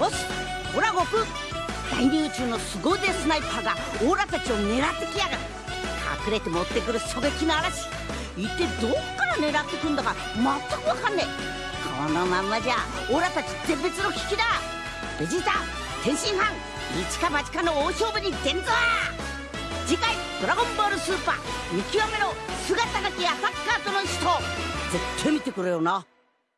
よしオラゴク。大流中の凄腕スナイパーがオーラたちを狙ってきやがる。隠れて持ってくる狙撃の嵐。一体どっから狙ってくんだか全くわかんねえ。このまんまじゃオーラたち絶滅の危機だ。ベジータ天津飯。一か八かの大勝負に出んぞ次回「ドラゴンボールスーパー。見極めろ。姿なきアタッカーとの死闘」絶対見てくれよな。